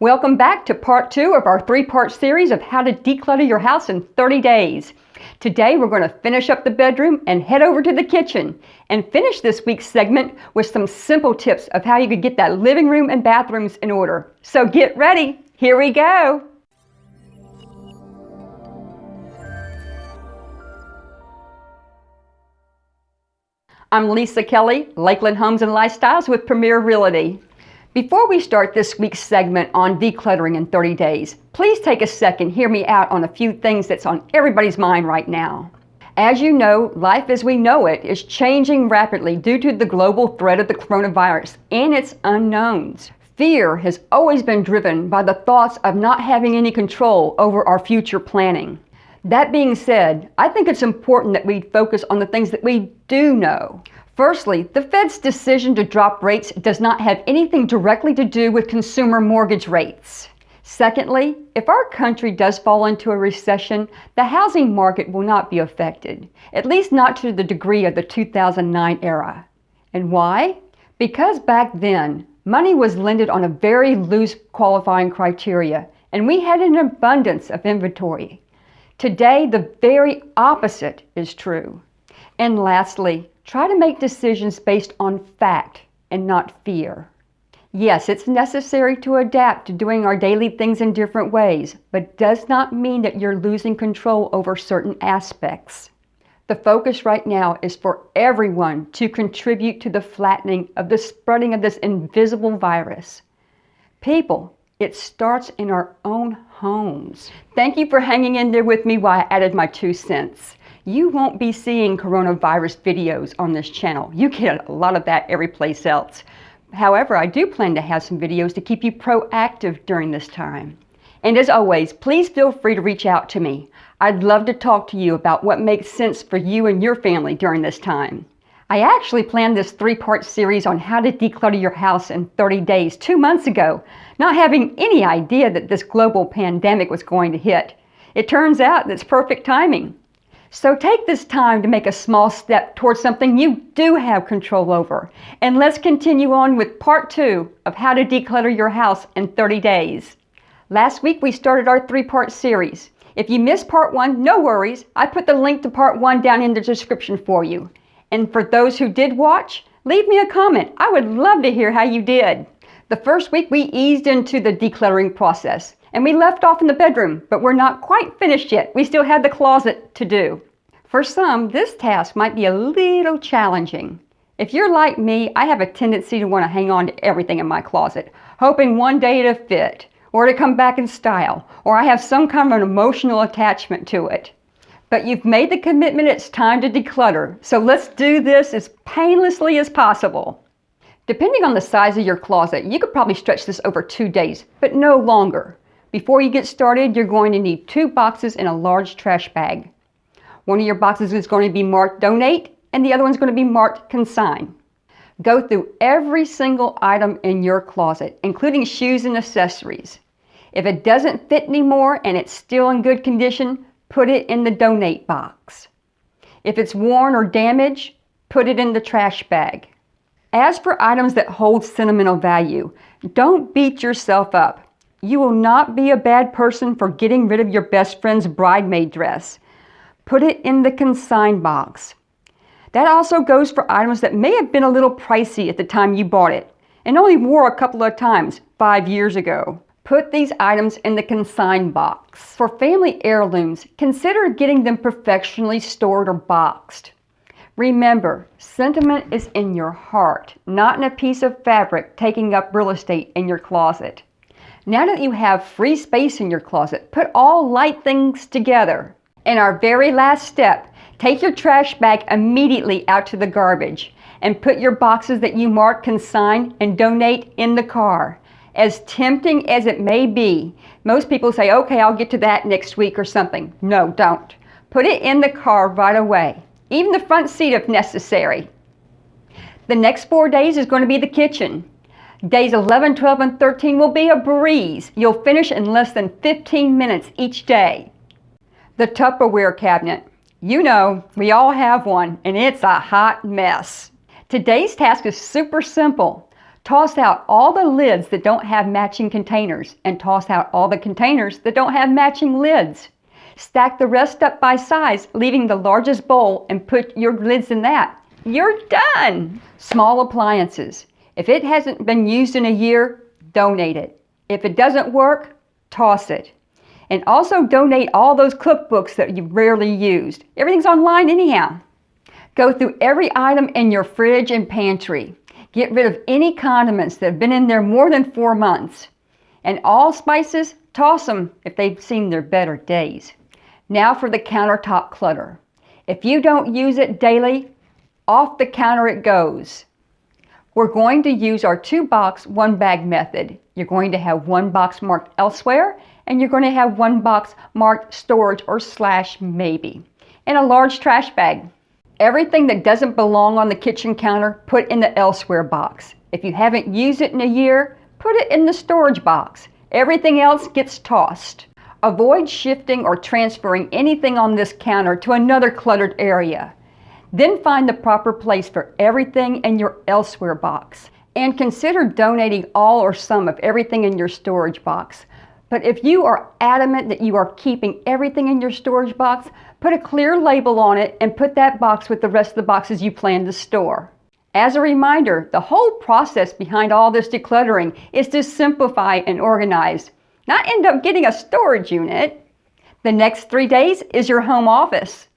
Welcome back to part two of our three-part series of how to declutter your house in 30 days. Today we're going to finish up the bedroom and head over to the kitchen and finish this week's segment with some simple tips of how you could get that living room and bathrooms in order. So get ready, here we go! I'm Lisa Kelly, Lakeland Homes and Lifestyles with Premier Realty. Before we start this week's segment on decluttering in 30 days, please take a second, hear me out on a few things that's on everybody's mind right now. As you know, life as we know it is changing rapidly due to the global threat of the coronavirus and its unknowns. Fear has always been driven by the thoughts of not having any control over our future planning. That being said, I think it's important that we focus on the things that we do know. Firstly, the Fed's decision to drop rates does not have anything directly to do with consumer mortgage rates. Secondly, if our country does fall into a recession, the housing market will not be affected, at least not to the degree of the 2009 era. And why? Because back then, money was lended on a very loose qualifying criteria, and we had an abundance of inventory. Today, the very opposite is true. And lastly, Try to make decisions based on fact and not fear. Yes, it's necessary to adapt to doing our daily things in different ways, but does not mean that you're losing control over certain aspects. The focus right now is for everyone to contribute to the flattening of the spreading of this invisible virus. People, it starts in our own homes. Thank you for hanging in there with me while I added my two cents you won't be seeing coronavirus videos on this channel. You get a lot of that every place else. However, I do plan to have some videos to keep you proactive during this time. And as always, please feel free to reach out to me. I'd love to talk to you about what makes sense for you and your family during this time. I actually planned this three-part series on how to declutter your house in 30 days two months ago, not having any idea that this global pandemic was going to hit. It turns out that's perfect timing. So take this time to make a small step towards something you do have control over. And let's continue on with part two of how to declutter your house in 30 days. Last week we started our three-part series. If you missed part one, no worries. I put the link to part one down in the description for you. And for those who did watch, leave me a comment. I would love to hear how you did. The first week we eased into the decluttering process. And we left off in the bedroom, but we're not quite finished yet. We still have the closet to do. For some, this task might be a little challenging. If you're like me, I have a tendency to want to hang on to everything in my closet, hoping one day to fit, or to come back in style, or I have some kind of an emotional attachment to it. But you've made the commitment it's time to declutter, so let's do this as painlessly as possible. Depending on the size of your closet, you could probably stretch this over two days, but no longer. Before you get started, you're going to need two boxes and a large trash bag. One of your boxes is going to be marked donate and the other one's going to be marked consign. Go through every single item in your closet, including shoes and accessories. If it doesn't fit anymore and it's still in good condition, put it in the donate box. If it's worn or damaged, put it in the trash bag. As for items that hold sentimental value, don't beat yourself up. You will not be a bad person for getting rid of your best friend's bridesmaid dress. Put it in the consign box. That also goes for items that may have been a little pricey at the time you bought it and only wore a couple of times five years ago. Put these items in the consign box. For family heirlooms, consider getting them professionally stored or boxed. Remember, sentiment is in your heart, not in a piece of fabric taking up real estate in your closet. Now that you have free space in your closet, put all light things together. And our very last step, take your trash bag immediately out to the garbage and put your boxes that you mark consign and donate in the car. As tempting as it may be, most people say, okay, I'll get to that next week or something. No, don't. Put it in the car right away, even the front seat if necessary. The next four days is going to be the kitchen. Days 11, 12, and 13 will be a breeze. You'll finish in less than 15 minutes each day. The Tupperware cabinet. You know, we all have one, and it's a hot mess. Today's task is super simple. Toss out all the lids that don't have matching containers and toss out all the containers that don't have matching lids. Stack the rest up by size, leaving the largest bowl and put your lids in that. You're done! Small appliances. If it hasn't been used in a year, donate it. If it doesn't work, toss it. And also donate all those cookbooks that you've rarely used. Everything's online anyhow. Go through every item in your fridge and pantry. Get rid of any condiments that have been in there more than four months. And all spices, toss them if they've seen their better days. Now for the countertop clutter. If you don't use it daily, off the counter it goes. We're going to use our two box, one bag method. You're going to have one box marked elsewhere, and you're going to have one box marked storage or slash maybe, and a large trash bag. Everything that doesn't belong on the kitchen counter, put in the elsewhere box. If you haven't used it in a year, put it in the storage box. Everything else gets tossed. Avoid shifting or transferring anything on this counter to another cluttered area. Then find the proper place for everything in your elsewhere box. And consider donating all or some of everything in your storage box. But if you are adamant that you are keeping everything in your storage box, put a clear label on it and put that box with the rest of the boxes you plan to store. As a reminder, the whole process behind all this decluttering is to simplify and organize, not end up getting a storage unit. The next three days is your home office.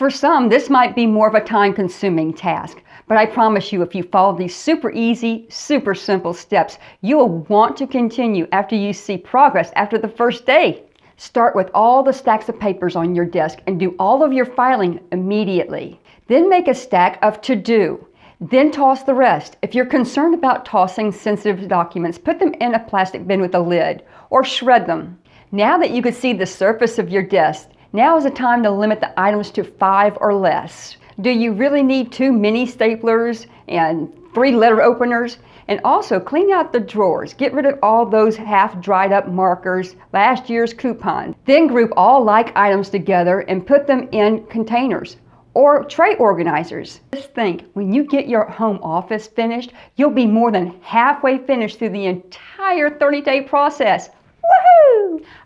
For some, this might be more of a time consuming task, but I promise you, if you follow these super easy, super simple steps, you will want to continue after you see progress after the first day. Start with all the stacks of papers on your desk and do all of your filing immediately. Then make a stack of to do. Then toss the rest. If you're concerned about tossing sensitive documents, put them in a plastic bin with a lid or shred them. Now that you can see the surface of your desk, now is the time to limit the items to five or less. Do you really need two mini staplers and three letter openers? And also clean out the drawers. Get rid of all those half dried up markers, last year's coupon. Then group all like items together and put them in containers or tray organizers. Just think, when you get your home office finished, you'll be more than halfway finished through the entire 30 day process.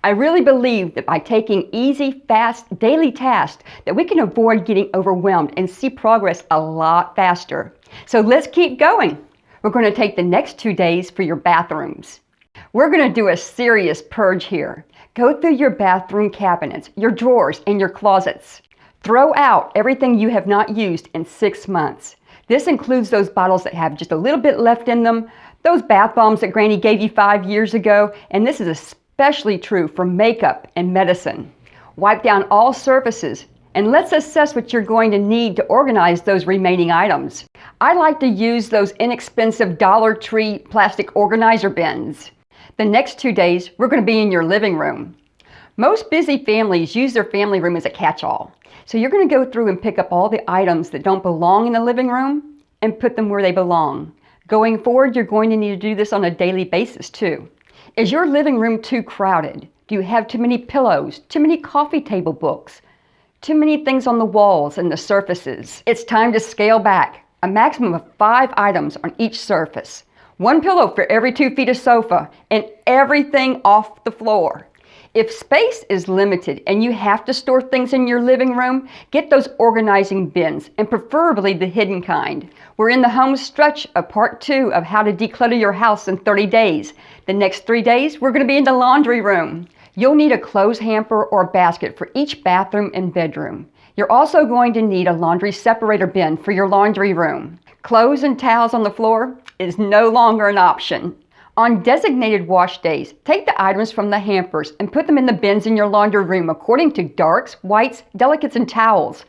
I really believe that by taking easy, fast, daily tasks that we can avoid getting overwhelmed and see progress a lot faster. So let's keep going. We're going to take the next two days for your bathrooms. We're going to do a serious purge here. Go through your bathroom cabinets, your drawers, and your closets. Throw out everything you have not used in six months. This includes those bottles that have just a little bit left in them, those bath bombs that Granny gave you five years ago, and this is especially true for makeup and medicine. Wipe down all surfaces, and let's assess what you're going to need to organize those remaining items. I like to use those inexpensive Dollar Tree plastic organizer bins. The next two days, we're going to be in your living room. Most busy families use their family room as a catch-all. So you're going to go through and pick up all the items that don't belong in the living room and put them where they belong. Going forward, you're going to need to do this on a daily basis too. Is your living room too crowded? Do you have too many pillows, too many coffee table books, too many things on the walls and the surfaces? It's time to scale back. A maximum of five items on each surface. One pillow for every two feet of sofa and everything off the floor. If space is limited and you have to store things in your living room, get those organizing bins, and preferably the hidden kind. We're in the home stretch of part two of how to declutter your house in 30 days. The next three days, we're going to be in the laundry room. You'll need a clothes hamper or basket for each bathroom and bedroom. You're also going to need a laundry separator bin for your laundry room. Clothes and towels on the floor is no longer an option. On designated wash days, take the items from the hampers and put them in the bins in your laundry room according to darks, whites, delicates, and towels.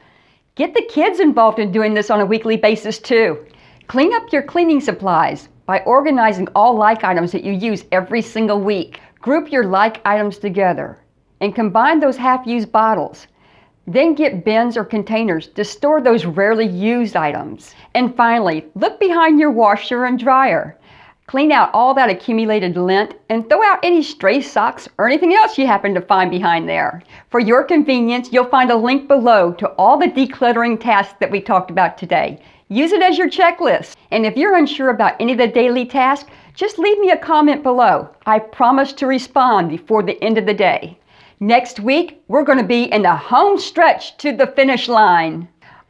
Get the kids involved in doing this on a weekly basis too. Clean up your cleaning supplies by organizing all like items that you use every single week. Group your like items together and combine those half-used bottles. Then get bins or containers to store those rarely used items. And finally, look behind your washer and dryer. Clean out all that accumulated lint and throw out any stray socks or anything else you happen to find behind there. For your convenience, you'll find a link below to all the decluttering tasks that we talked about today. Use it as your checklist. And if you're unsure about any of the daily tasks, just leave me a comment below. I promise to respond before the end of the day. Next week, we're going to be in the home stretch to the finish line.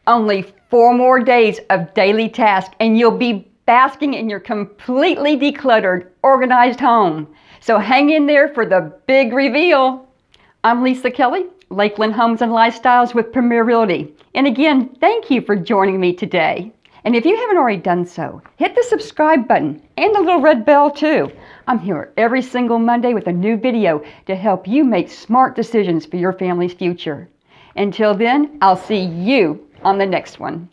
Only four more days of daily tasks, and you'll be basking in your completely decluttered, organized home. So hang in there for the big reveal. I'm Lisa Kelly, Lakeland Homes and Lifestyles with Premier Realty. And again, thank you for joining me today. And if you haven't already done so, hit the subscribe button and the little red bell too. I'm here every single Monday with a new video to help you make smart decisions for your family's future. Until then, I'll see you on the next one.